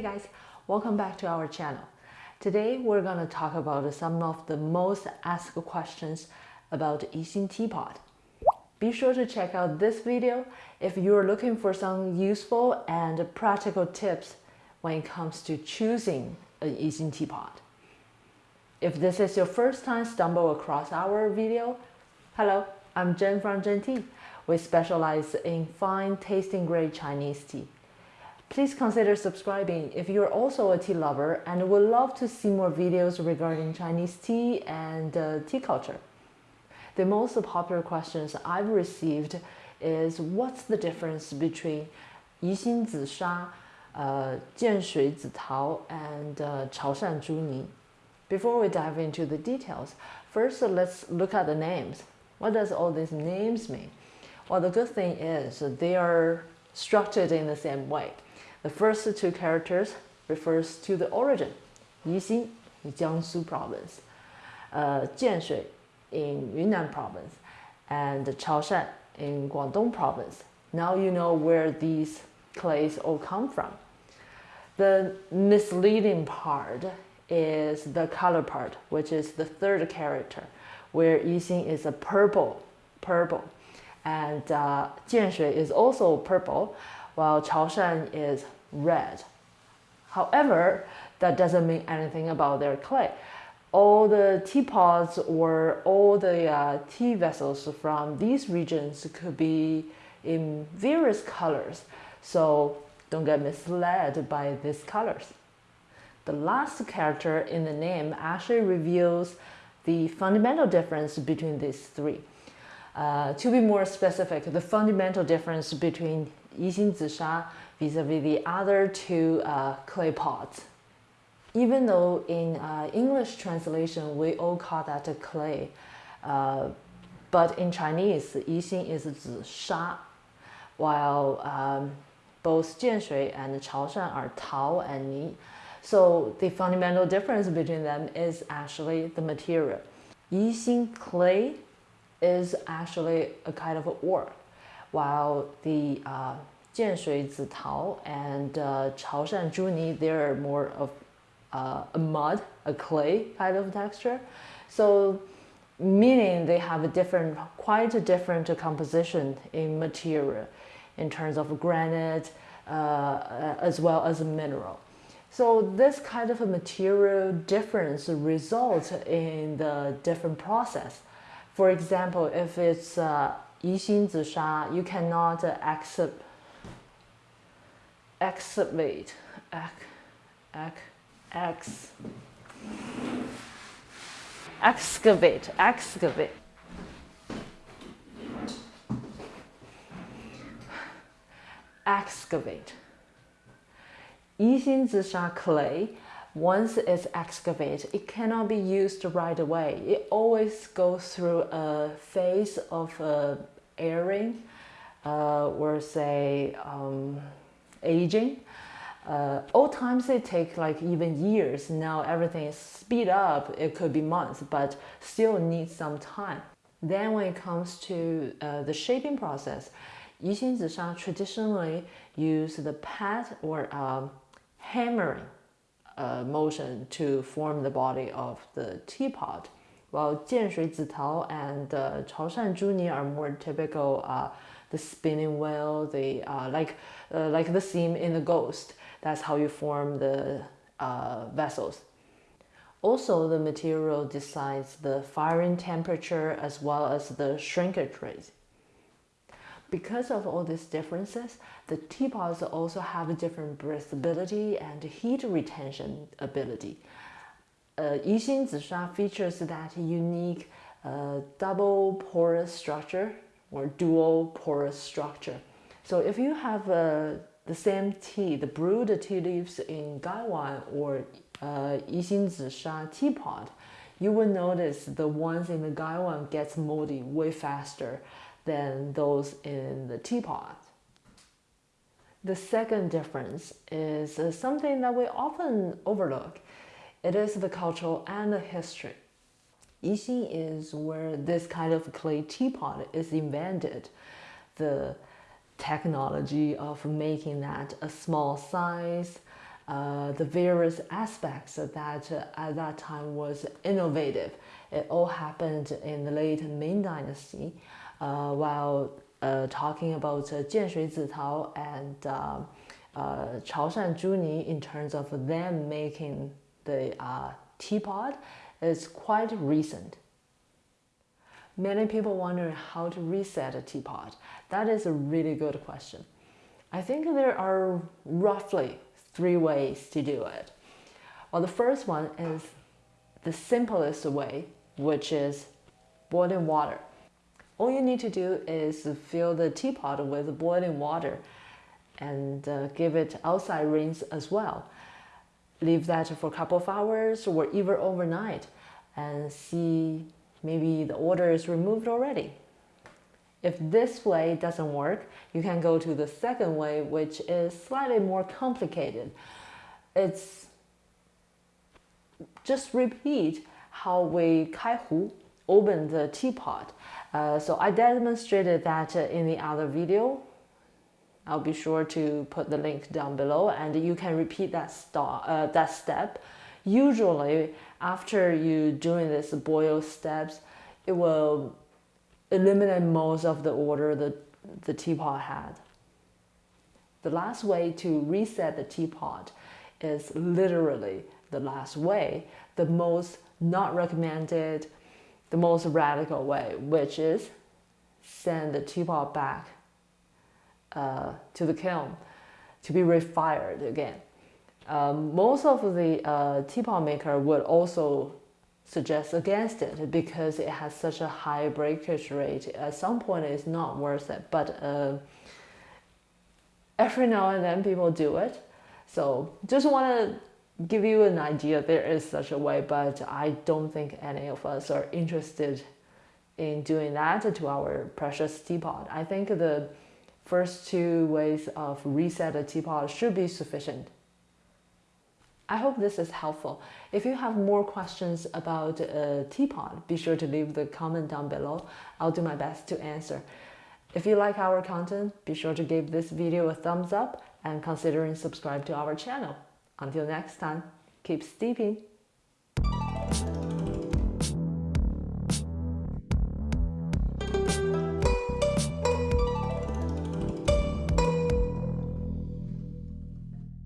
Hey guys, welcome back to our channel. Today we're going to talk about some of the most asked questions about Yixing teapot. Be sure to check out this video if you're looking for some useful and practical tips when it comes to choosing a Yixing teapot. If this is your first time stumble across our video, hello, I'm Jen from Jen Tea. We specialize in fine tasting grade Chinese tea. Please consider subscribing if you're also a tea lover and would love to see more videos regarding Chinese tea and uh, tea culture. The most popular questions I've received is what's the difference between Yixing Zisha, uh, Jianshui Zitao, and uh, Chaoshan Zhuni? Before we dive into the details, first let's look at the names. What does all these names mean? Well, the good thing is they are structured in the same way. The first two characters refers to the origin, Yixing in Jiangsu province, uh, Jianshui in Yunnan province, and Chaoshan in Guangdong province. Now you know where these clays all come from. The misleading part is the color part, which is the third character, where Yixing is a purple, purple, and uh, Jianshui is also purple, while Chaoshan is red. However, that doesn't mean anything about their clay. All the teapots or all the uh, tea vessels from these regions could be in various colors, so don't get misled by these colors. The last character in the name actually reveals the fundamental difference between these three. Uh, to be more specific, the fundamental difference between Yixing Zisha vis-a-vis the other two uh, clay pots. Even though in uh, English translation we all call that a clay, uh, but in Chinese, Yixing is Zisha, while um, both Jianshui and Chaoshan are Tao and Ni. So the fundamental difference between them is actually the material. Yixing clay is actually a kind of ore, while the uh, Jianshui Zitao and uh, Chaoshan Zhuni, they're more of uh, a mud, a clay kind of texture. So meaning they have a different, quite a different composition in material in terms of granite uh, as well as mineral. So this kind of a material difference results in the different process. For example, if it's uh, Yixing Zisha, you cannot accept, excavate, ex, ex, ex, excavate, excavate. Excavate. Yixing clay, once it's excavated, it cannot be used right away. It always goes through a phase of uh, airing uh, or say um, aging. Uh, old times it take like even years. Now everything is speed up. It could be months, but still needs some time. Then when it comes to uh, the shaping process, Yixing Zisha traditionally use the pat or um, hammering uh, motion to form the body of the teapot, while Jianshui Zitao and uh, Chaoshan Zhuni are more typical uh, the spinning wheel, the uh, like uh, like the seam in the ghost. That's how you form the uh, vessels. Also, the material decides the firing temperature as well as the shrinkage rate. Because of all these differences, the teapots also have a different breathability and heat retention ability. Uh, Yixing Zisha features that unique uh, double porous structure or dual porous structure. So if you have uh, the same tea, the brewed tea leaves in Gaiwan or uh, Yixing Zisha teapot, you will notice the ones in the Gaiwan gets moldy way faster than those in the teapot. The second difference is uh, something that we often overlook. It is the cultural and the history. Yixing is where this kind of clay teapot is invented. The technology of making that a small size, uh, the various aspects that uh, at that time was innovative. It all happened in the late Ming Dynasty, while uh, talking about uh, Jianshui Zitao and uh, uh, Chaoshan Zhuni in terms of them making the uh, teapot is quite recent. Many people wonder how to reset a teapot. That is a really good question. I think there are roughly three ways to do it. Well, the first one is the simplest way, which is boiling water. All you need to do is fill the teapot with boiling water and uh, give it outside rinse as well. Leave that for a couple of hours or even overnight and see maybe the odor is removed already. If this way doesn't work, you can go to the second way, which is slightly more complicated. It's just repeat how we kaihu open the teapot. Uh, so I demonstrated that uh, in the other video. I'll be sure to put the link down below and you can repeat that, uh, that step. Usually after you doing this boil steps, it will eliminate most of the order the, the teapot had. The last way to reset the teapot is literally the last way, the most not recommended, the most radical way, which is send the teapot back uh, to the kiln to be refired again. Um, most of the uh, teapot maker would also suggest against it because it has such a high breakage rate. At some point, it's not worth it. But uh, every now and then, people do it. So just want to give you an idea. There is such a way, but I don't think any of us are interested in doing that to our precious teapot. I think the first two ways of reset a teapot should be sufficient. I hope this is helpful. If you have more questions about a teapot, be sure to leave the comment down below. I'll do my best to answer. If you like our content, be sure to give this video a thumbs up and considering subscribe to our channel. Until next time, keep steeping.